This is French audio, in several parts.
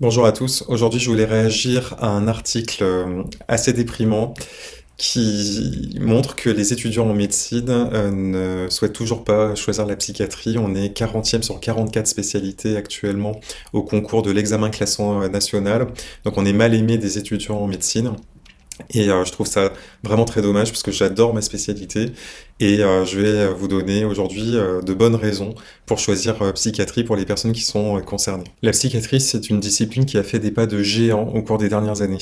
Bonjour à tous, aujourd'hui je voulais réagir à un article euh, assez déprimant qui montre que les étudiants en médecine euh, ne souhaitent toujours pas choisir la psychiatrie. On est 40e sur 44 spécialités actuellement au concours de l'examen classant euh, national, donc on est mal aimé des étudiants en médecine. Et euh, je trouve ça vraiment très dommage parce que j'adore ma spécialité et euh, je vais vous donner aujourd'hui euh, de bonnes raisons pour choisir psychiatrie pour les personnes qui sont concernées. La psychiatrie, c'est une discipline qui a fait des pas de géant au cours des dernières années.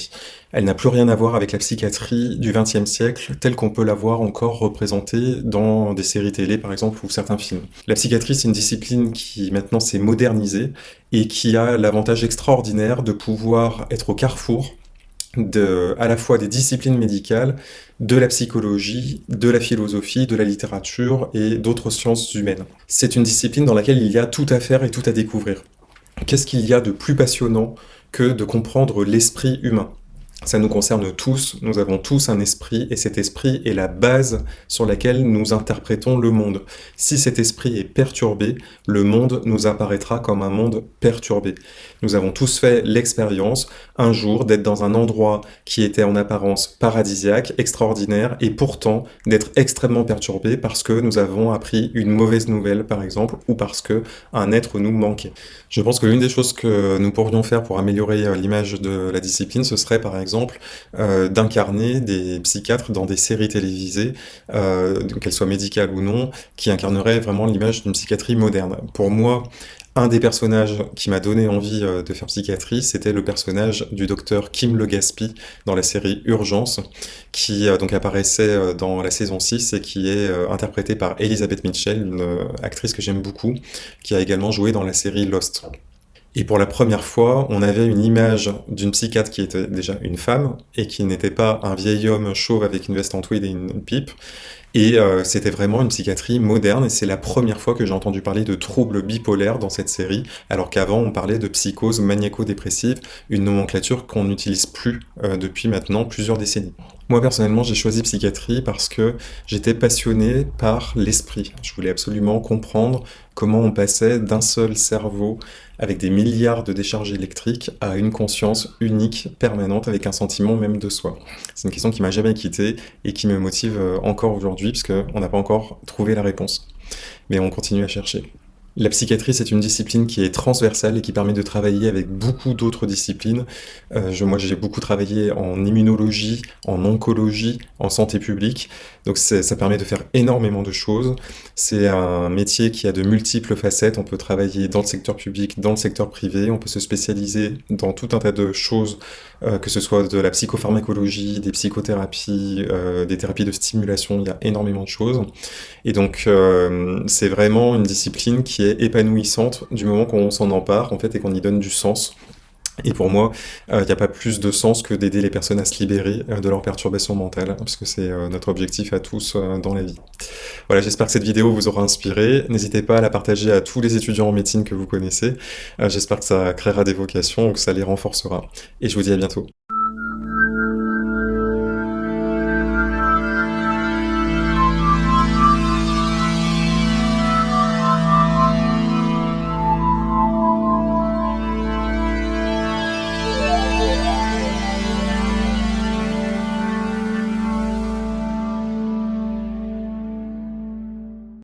Elle n'a plus rien à voir avec la psychiatrie du XXe siècle telle qu'on peut la voir encore représentée dans des séries télé par exemple ou certains films. La psychiatrie, c'est une discipline qui maintenant s'est modernisée et qui a l'avantage extraordinaire de pouvoir être au carrefour de, à la fois des disciplines médicales, de la psychologie, de la philosophie, de la littérature et d'autres sciences humaines. C'est une discipline dans laquelle il y a tout à faire et tout à découvrir. Qu'est-ce qu'il y a de plus passionnant que de comprendre l'esprit humain? Ça nous concerne tous, nous avons tous un esprit, et cet esprit est la base sur laquelle nous interprétons le monde. Si cet esprit est perturbé, le monde nous apparaîtra comme un monde perturbé. Nous avons tous fait l'expérience, un jour, d'être dans un endroit qui était en apparence paradisiaque, extraordinaire, et pourtant d'être extrêmement perturbé parce que nous avons appris une mauvaise nouvelle, par exemple, ou parce que un être nous manquait. Je pense que l'une des choses que nous pourrions faire pour améliorer euh, l'image de la discipline, ce serait par exemple euh, d'incarner des psychiatres dans des séries télévisées, euh, qu'elles soient médicales ou non, qui incarneraient vraiment l'image d'une psychiatrie moderne. Pour moi, un des personnages qui m'a donné envie euh, de faire psychiatrie, c'était le personnage du docteur Kim Legaspi dans la série Urgence, qui donc apparaissait dans la saison 6 et qui est interprétée par Elizabeth Mitchell, une actrice que j'aime beaucoup, qui a également joué dans la série Lost. Et pour la première fois, on avait une image d'une psychiatre qui était déjà une femme, et qui n'était pas un vieil homme chauve avec une veste en tweed et une pipe, et euh, c'était vraiment une psychiatrie moderne, et c'est la première fois que j'ai entendu parler de troubles bipolaires dans cette série, alors qu'avant on parlait de psychose maniaco-dépressive, une nomenclature qu'on n'utilise plus euh, depuis maintenant plusieurs décennies. Moi personnellement j'ai choisi psychiatrie parce que j'étais passionné par l'esprit. Je voulais absolument comprendre comment on passait d'un seul cerveau avec des milliards de décharges électriques à une conscience unique, permanente, avec un sentiment même de soi. C'est une question qui m'a jamais quitté et qui me motive euh, encore aujourd'hui puisqu'on n'a pas encore trouvé la réponse. Mais on continue à chercher. La psychiatrie, c'est une discipline qui est transversale et qui permet de travailler avec beaucoup d'autres disciplines. Euh, moi, j'ai beaucoup travaillé en immunologie, en oncologie, en santé publique. Donc ça permet de faire énormément de choses. C'est un métier qui a de multiples facettes. On peut travailler dans le secteur public, dans le secteur privé. On peut se spécialiser dans tout un tas de choses, euh, que ce soit de la psychopharmacologie, des psychothérapies, euh, des thérapies de stimulation. Il y a énormément de choses. Et donc, c'est vraiment une discipline qui épanouissante du moment qu'on s'en empare en fait et qu'on y donne du sens. Et pour moi, il euh, n'y a pas plus de sens que d'aider les personnes à se libérer euh, de leurs perturbations mentales, parce que c'est euh, notre objectif à tous dans la vie. Voilà, j'espère que cette vidéo vous aura inspiré. N'hésitez pas à la partager à tous les étudiants en médecine que vous connaissez. j'espère que ça créera des vocations ou que ça les renforcera. Et je vous dis à bientôt.